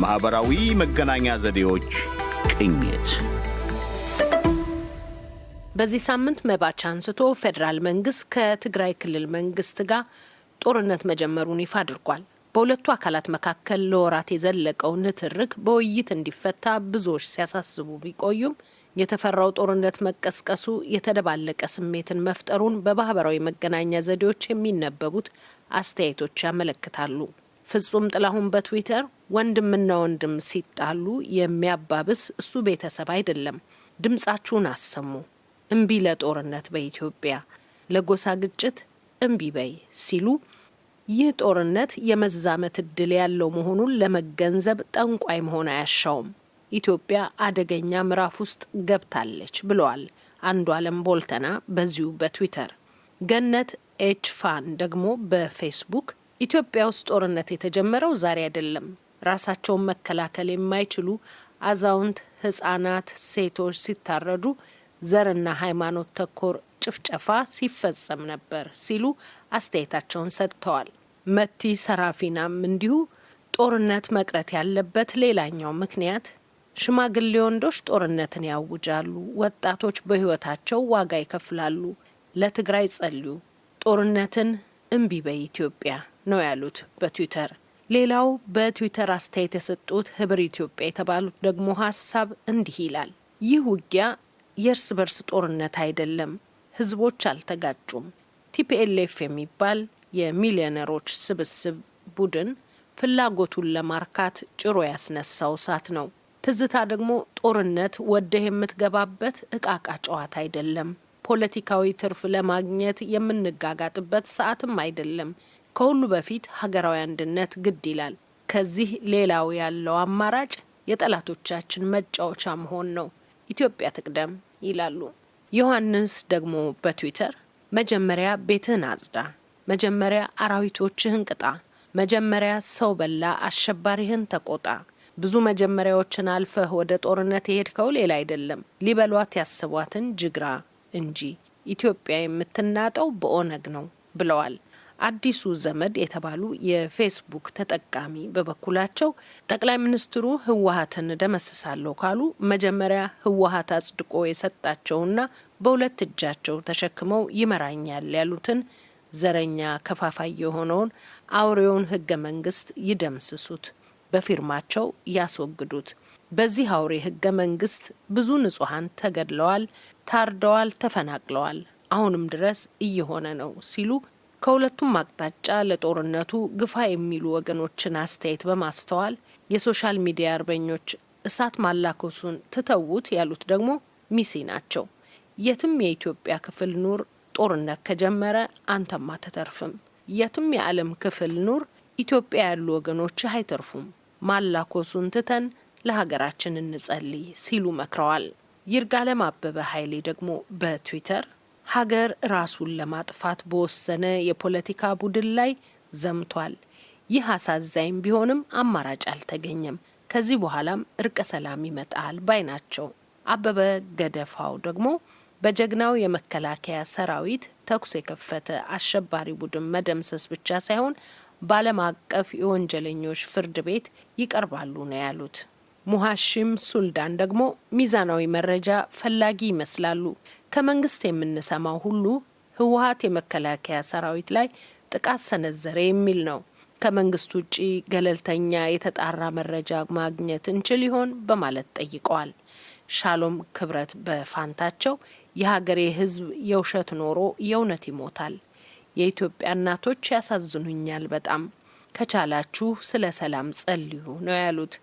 የማኅበራዊ መገናኛ ዘዴዎች ቅኝት። በዚህ ሳምንት መባቻ አንስቶ ፌዴራል መንግስት ከትግራይ ክልል መንግስት ጋር ጦርነት መጀመሩን ይፋ አድርጓል። በሁለቱ አካላት መካከል ለወራት የዘለቀው ንትርክ በውይይት እንዲፈታ ብዙዎች ሲያሳስቡ ቢቆዩም የተፈራው ጦርነት መቀስቀሱ የተደባለቀ ስሜትን መፍጠሩን በማህበራዊ መገናኛ ዘዴዎች የሚነበቡት አስተያየቶች ያመለክታሉ። ፍጹም ጥላሁን በትዊተር ወንድምና ወንድም ሲጣሉ የሚያባብስ እሱ ቤተሰብ አይደለም፣ ድምጻችሁን አሰሙ፣ እምቢ ለጦርነት በኢትዮጵያ ለጎሳ ግጭት እምቢ በይ ሲሉ ይህ ጦርነት የመዛመት እድል ያለው መሆኑን ለመገንዘብ ጠንቋይ መሆን አያሻውም። ኢትዮጵያ አደገኛ ምዕራፍ ውስጥ ገብታለች ብለዋል አንዱ አለም ቦልተና በዚሁ በትዊተር። ገነት ኤች ፋን ደግሞ በፌስቡክ ኢትዮጵያ ውስጥ ጦርነት የተጀመረው ዛሬ አይደለም። ራሳቸውን መከላከል የማይችሉ አዛውንት፣ ህጻናት፣ ሴቶች ሲታረዱ ዘርና ሃይማኖት ተኮር ጭፍጨፋ ሲፈጸም ነበር ሲሉ አስተያየታቸውን ሰጥተዋል። መቲ ሰራፊናም እንዲሁ ጦርነት መቅረት ያለበት ሌላኛው ምክንያት ሽማግሌ ወንዶች ጦርነትን ያውጃሉ፣ ወጣቶች በህይወታቸው ዋጋ ይከፍላሉ። ለትግራይ ጸልዩ፣ ጦርነትን እምቢ በይ ኢትዮጵያ ነው ያሉት በትዊተር። ሌላው በትዊተር አስተያየት የሰጡት ህብር ኢትዮጵያ የተባሉት ደግሞ ሀሳብ እንዲህ ይላል። ይህ ውጊያ የእርስ በርስ ጦርነት አይደለም፣ ህዝቦች አልተጋጩም። TPLF የሚባል የሚሊዮነሮች ስብስብ ቡድን ፍላጎቱን ለማርካት ጭሮ ያስነሳው እሳት ነው። ትዝታ ደግሞ ጦርነት ወደህ የምትገባበት እቃቃ ጨዋታ አይደለም። ፖለቲካዊ ትርፍ ለማግኘት የምንጋጋጥበት ሰዓትም አይደለም። ከሁሉ በፊት ሀገራዊ አንድነት ግድ ይላል። ከዚህ ሌላው ያለው አማራጭ የጠላቶቻችን መጫወቻ መሆን ነው። ኢትዮጵያ ትቅደም ይላሉ። ዮሐንስ ደግሞ በትዊተር መጀመሪያ ቤትህን አጽዳ፣ መጀመሪያ አራዊቶችህን ቅጣ፣ መጀመሪያ ሰው በላ አሸባሪህን ተቆጣ። ብዙ መጀመሪያዎችን አልፈህ ወደ ጦርነት የሄድከው ሌላ አይደለም ሊበሏት ያስቧትን ጅግራ እንጂ ኢትዮጵያ የምትናጠው በኦነግ ነው ብለዋል። አዲሱ ዘመድ የተባሉ የፌስቡክ ተጠቃሚ በበኩላቸው ጠቅላይ ሚኒስትሩ ህወሀትን ደመስሳለሁ ካሉ መጀመሪያ ህወሀት አጽድቆ የሰጣቸውና በሁለት እጃቸው ተሸክመው ይመራኛል ያሉትን ዘረኛ ከፋፋይ የሆነውን አውሬውን ህገ መንግስት ይደምስሱት፣ በፊርማቸው ያስወግዱት። በዚህ አውሬ ህገ መንግስት ብዙ ንጹሐን ተገድለዋል፣ ታርደዋል፣ ተፈናቅለዋል። አሁንም ድረስ እየሆነ ነው ሲሉ ከሁለቱም አቅጣጫ ለጦርነቱ ግፋ የሚሉ ወገኖችን አስተያየት በማስተዋል የ social media አርበኞች እሳት ማላኮሱን ትተዉት ያሉት ደግሞ ሚሲ ናቸው። የትም የኢትዮጵያ ክፍል ኑር ጦርነት ከጀመረ አንተም አትተርፍም። የትም የዓለም ክፍል ኑር ኢትዮጵያ ያሉ ወገኖች አይተርፉም። ማላኮሱን ትተን ለሀገራችን እንጸልይ ሲሉ መክረዋል። ይርጋለም አበበ ኃይሌ ደግሞ በትዊተር ሀገር ራሱን ለማጥፋት በወሰነ የፖለቲካ ቡድን ላይ ዘምቷል። ይህ አሳዛኝ ቢሆንም አማራጭ አልተገኘም። ከዚህ በኋላም እርቀ ሰላም ይመጣል ባይ ናቸው። አበበ ገደፋው ደግሞ በጀግናው የመከላከያ ሰራዊት ተኩስ የከፈተ አሸባሪ ቡድን መደምሰስ ብቻ ሳይሆን በዓለም አቀፍ የወንጀለኞች ፍርድ ቤት ይቀርባሉ ነው ያሉት። ሙሀሺም ሱልዳን ደግሞ ሚዛናዊ መረጃ ፈላጊ ይመስላሉ። ከመንግስት የምንሰማው ሁሉ ህወሀት የመከላከያ ሰራዊት ላይ ጥቃት ሰነዘረ የሚል ነው። ከመንግስት ውጪ ገለልተኛ የተጣራ መረጃ ማግኘት እንችል ይሆን በማለት ጠይቀዋል። ሻሎም ክብረት በፋንታቸው የሀገሬ ህዝብ የውሸት ኖሮ የእውነት ይሞታል። የኢትዮጵያ እናቶች ያሳዝኑኛል በጣም ከቻላችሁ ስለ ሰላም ጸልዩ ነው ያሉት።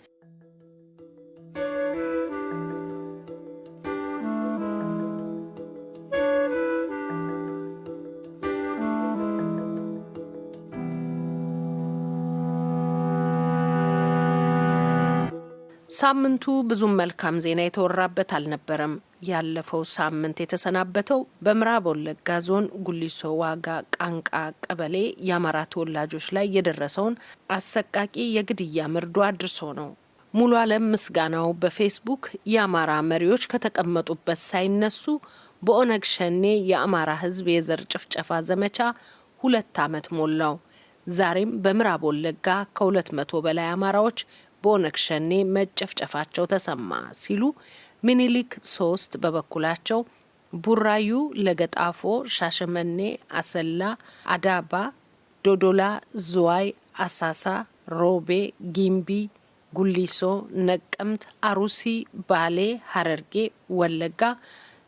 ሳምንቱ ብዙም መልካም ዜና የተወራበት አልነበረም። ያለፈው ሳምንት የተሰናበተው በምዕራብ ወለጋ ዞን ጉሊሶ ዋጋ ቃንቃ ቀበሌ የአማራ ተወላጆች ላይ የደረሰውን አሰቃቂ የግድያ መርዶ አድርሶ ነው። ሙሉ አለም ምስጋናው በፌስቡክ የአማራ መሪዎች ከተቀመጡበት ሳይነሱ በኦነግ ሸኔ የአማራ ሕዝብ የዘር ጭፍጨፋ ዘመቻ ሁለት ዓመት ሞላው። ዛሬም በምዕራብ ወለጋ ከሁለት መቶ በላይ አማራዎች በኦነግ ሸኔ መጨፍጨፋቸው ተሰማ ሲሉ ሚኒሊክ ሶስት በበኩላቸው ቡራዩ፣ ለገጣፎ፣ ሻሸመኔ፣ አሰላ፣ አዳባ፣ ዶዶላ፣ ዝዋይ፣ አሳሳ፣ ሮቤ፣ ጊምቢ፣ ጉሊሶ፣ ነቀምት፣ አሩሲ፣ ባሌ፣ ሀረርጌ፣ ወለጋ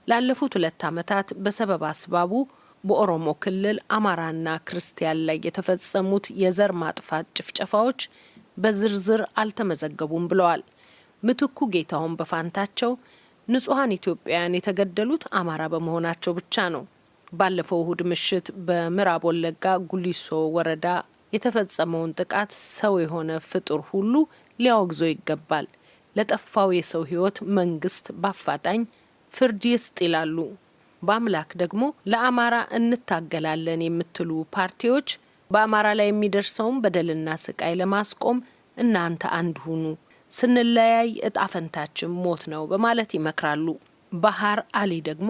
ላለፉት ሁለት ዓመታት በሰበብ አስባቡ በኦሮሞ ክልል አማራና ክርስቲያን ላይ የተፈጸሙት የዘር ማጥፋት ጭፍጨፋዎች በዝርዝር አልተመዘገቡም ብለዋል። ምትኩ ጌታውን በፋንታቸው ንጹሐን ኢትዮጵያውያን የተገደሉት አማራ በመሆናቸው ብቻ ነው። ባለፈው እሁድ ምሽት በምዕራብ ወለጋ ጉሊሶ ወረዳ የተፈጸመውን ጥቃት ሰው የሆነ ፍጡር ሁሉ ሊያወግዞ ይገባል። ለጠፋው የሰው ሕይወት መንግስት በአፋጣኝ ፍርድ ይስጥ ይላሉ። በአምላክ ደግሞ ለአማራ እንታገላለን የምትሉ ፓርቲዎች በአማራ ላይ የሚደርሰውን በደልና ስቃይ ለማስቆም እናንተ አንድ ሁኑ፣ ስንለያይ እጣ ፈንታችን ሞት ነው በማለት ይመክራሉ። ባህር አሊ ደግሞ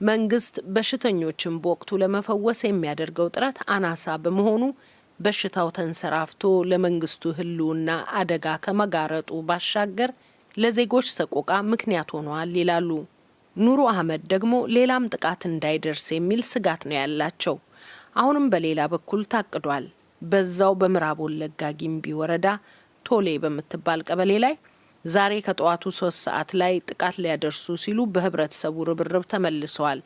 መንግስት በሽተኞችን በወቅቱ ለመፈወስ የሚያደርገው ጥረት አናሳ በመሆኑ በሽታው ተንሰራፍቶ ለመንግስቱ ህልውና አደጋ ከመጋረጡ ባሻገር ለዜጎች ሰቆቃ ምክንያት ሆኗል ይላሉ። ኑሩ አህመድ ደግሞ ሌላም ጥቃት እንዳይደርስ የሚል ስጋት ነው ያላቸው። አሁንም በሌላ በኩል ታቅዷል። በዛው በምዕራብ ወለጋ ጊምቢ ወረዳ ቶሌ በምትባል ቀበሌ ላይ ዛሬ ከጠዋቱ ሶስት ሰዓት ላይ ጥቃት ሊያደርሱ ሲሉ በህብረተሰቡ ርብርብ ተመልሰዋል።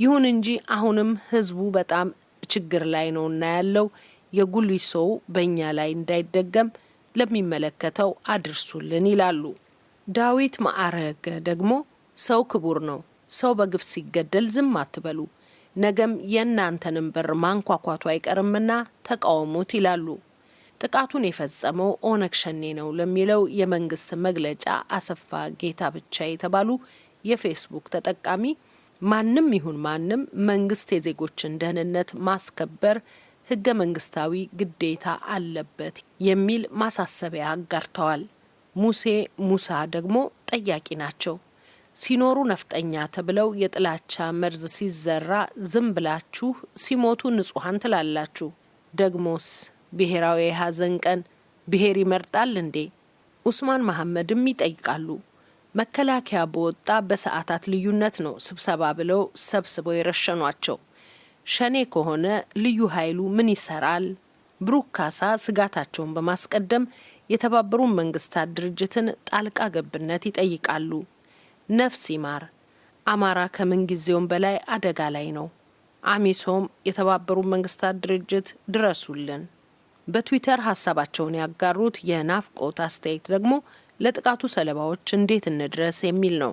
ይሁን እንጂ አሁንም ህዝቡ በጣም ችግር ላይ ነውና ያለው የጉሊሶው በእኛ ላይ እንዳይደገም ለሚመለከተው አድርሱልን ይላሉ። ዳዊት ማዕረገ ደግሞ ሰው ክቡር ነው። ሰው በግፍ ሲገደል ዝም አትበሉ። ነገም የእናንተንም በር ማንኳኳቱ አይቀርምና ተቃውሙት ይላሉ። ጥቃቱን የፈጸመው ኦነግ ሸኔ ነው ለሚለው የመንግስት መግለጫ አሰፋ ጌታ ብቻ የተባሉ የፌስቡክ ተጠቃሚ ማንም ይሁን ማንም መንግስት የዜጎችን ደህንነት ማስከበር ህገ መንግስታዊ ግዴታ አለበት የሚል ማሳሰቢያ አጋርተዋል። ሙሴ ሙሳ ደግሞ ጠያቂ ናቸው። ሲኖሩ ነፍጠኛ ተብለው የጥላቻ መርዝ ሲዘራ ዝም ብላችሁ ሲሞቱ ንጹሐን ትላላችሁ። ደግሞስ ብሔራዊ የሀዘን ቀን ብሔር ይመርጣል እንዴ? ኡስማን መሐመድም ይጠይቃሉ። መከላከያ በወጣ በሰዓታት ልዩነት ነው ስብሰባ ብለው ሰብስበው የረሸኗቸው። ሸኔ ከሆነ ልዩ ኃይሉ ምን ይሰራል? ብሩክ ካሳ ስጋታቸውን በማስቀደም የተባበሩት መንግስታት ድርጅትን ጣልቃ ገብነት ይጠይቃሉ። ነፍስ ይማር። አማራ ከምን ጊዜውም በላይ አደጋ ላይ ነው። አሚሶም የተባበሩት መንግስታት ድርጅት ድረሱልን። በትዊተር ሀሳባቸውን ያጋሩት የናፍቆት አስተያየት ደግሞ ለጥቃቱ ሰለባዎች እንዴት እንድረስ የሚል ነው።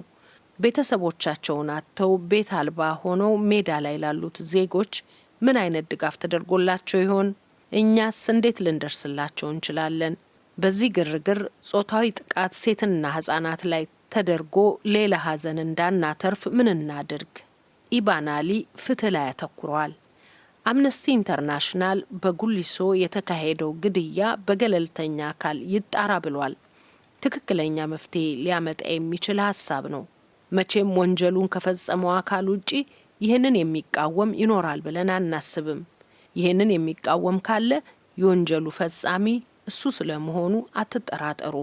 ቤተሰቦቻቸውን አጥተው ቤት አልባ ሆነው ሜዳ ላይ ላሉት ዜጎች ምን አይነት ድጋፍ ተደርጎላቸው ይሆን? እኛስ እንዴት ልንደርስላቸው እንችላለን? በዚህ ግርግር ጾታዊ ጥቃት ሴትና ህጻናት ላይ ተደርጎ ሌላ ሀዘን እንዳናተርፍ ምን እናድርግ? ኢባናሊ ፍትህ ላይ ያተኩረዋል። አምነስቲ ኢንተርናሽናል በጉሊሶ የተካሄደው ግድያ በገለልተኛ አካል ይጣራ ብሏል። ትክክለኛ መፍትሄ ሊያመጣ የሚችል ሀሳብ ነው። መቼም ወንጀሉን ከፈጸመው አካል ውጪ ይህንን የሚቃወም ይኖራል ብለን አናስብም። ይህንን የሚቃወም ካለ የወንጀሉ ፈጻሚ እሱ ስለመሆኑ አትጠራጠሩ።